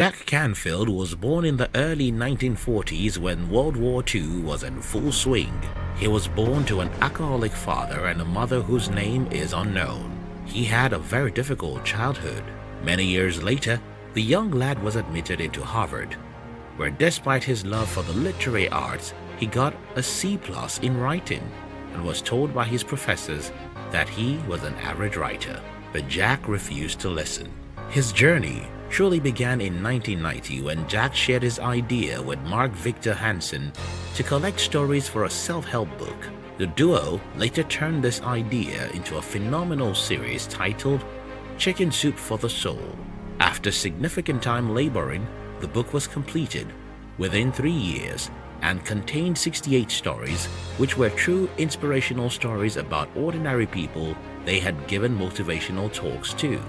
Jack Canfield was born in the early 1940s when World War II was in full swing. He was born to an alcoholic father and a mother whose name is unknown. He had a very difficult childhood. Many years later, the young lad was admitted into Harvard, where despite his love for the literary arts, he got a C plus in writing and was told by his professors that he was an average writer. But Jack refused to listen. His journey surely began in 1990 when Jack shared his idea with Mark Victor Hansen to collect stories for a self-help book. The duo later turned this idea into a phenomenal series titled Chicken Soup for the Soul. After significant time laboring, the book was completed within three years and contained 68 stories which were true inspirational stories about ordinary people they had given motivational talks to.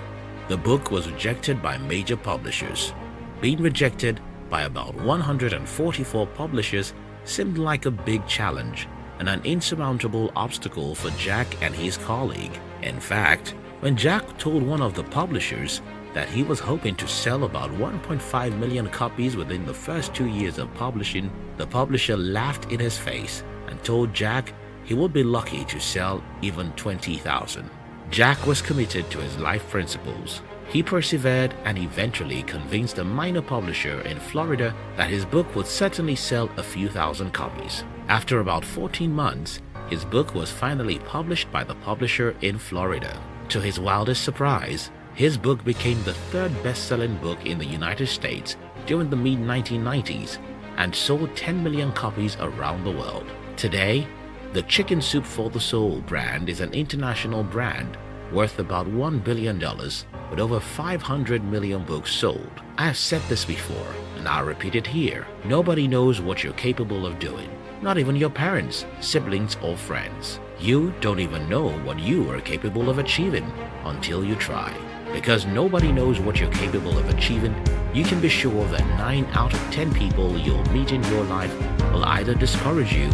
The book was rejected by major publishers. Being rejected by about 144 publishers seemed like a big challenge and an insurmountable obstacle for Jack and his colleague. In fact, when Jack told one of the publishers that he was hoping to sell about 1.5 million copies within the first two years of publishing, the publisher laughed in his face and told Jack he would be lucky to sell even 20,000. Jack was committed to his life principles. He persevered and eventually convinced a minor publisher in Florida that his book would certainly sell a few thousand copies. After about 14 months, his book was finally published by the publisher in Florida. To his wildest surprise, his book became the third best-selling book in the United States during the mid-1990s and sold 10 million copies around the world. Today, the Chicken Soup for the Soul brand is an international brand worth about $1 billion with over 500 million books sold. I have said this before and I'll repeat it here. Nobody knows what you're capable of doing. Not even your parents, siblings or friends. You don't even know what you are capable of achieving until you try. Because nobody knows what you're capable of achieving, you can be sure that 9 out of 10 people you'll meet in your life will either discourage you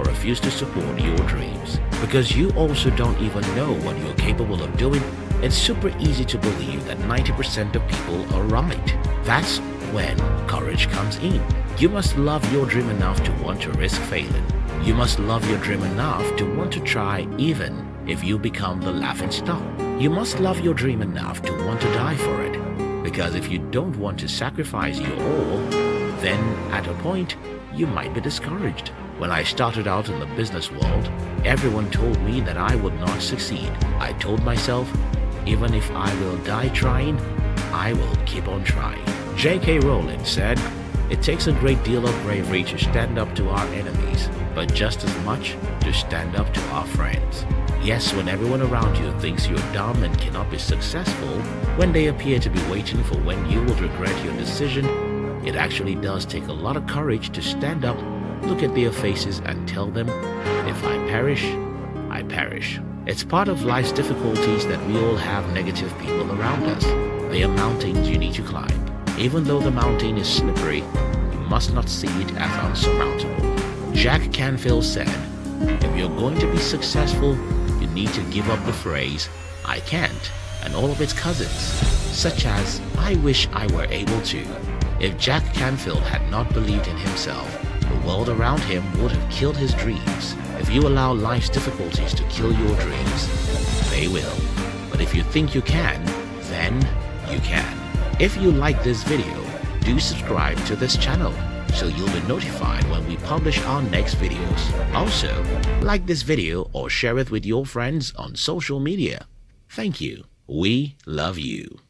or refuse to support your dreams. Because you also don't even know what you're capable of doing, it's super easy to believe that 90% of people are right. That's when courage comes in. You must love your dream enough to want to risk failing. You must love your dream enough to want to try even if you become the laughing stock. You must love your dream enough to want to die for it. Because if you don't want to sacrifice your all, then at a point, you might be discouraged. When I started out in the business world, everyone told me that I would not succeed. I told myself, even if I will die trying, I will keep on trying. J.K. Rowling said, It takes a great deal of bravery to stand up to our enemies, but just as much to stand up to our friends. Yes, when everyone around you thinks you're dumb and cannot be successful, when they appear to be waiting for when you will regret your decision, it actually does take a lot of courage to stand up look at their faces and tell them, if I perish, I perish. It's part of life's difficulties that we all have negative people around us. They are mountains you need to climb. Even though the mountain is slippery, you must not see it as unsurmountable. Jack Canfield said, if you're going to be successful, you need to give up the phrase, I can't, and all of its cousins, such as, I wish I were able to. If Jack Canfield had not believed in himself, the world around him would have killed his dreams. If you allow life's difficulties to kill your dreams, they will. But if you think you can, then you can. If you like this video, do subscribe to this channel so you'll be notified when we publish our next videos. Also, like this video or share it with your friends on social media. Thank you. We love you.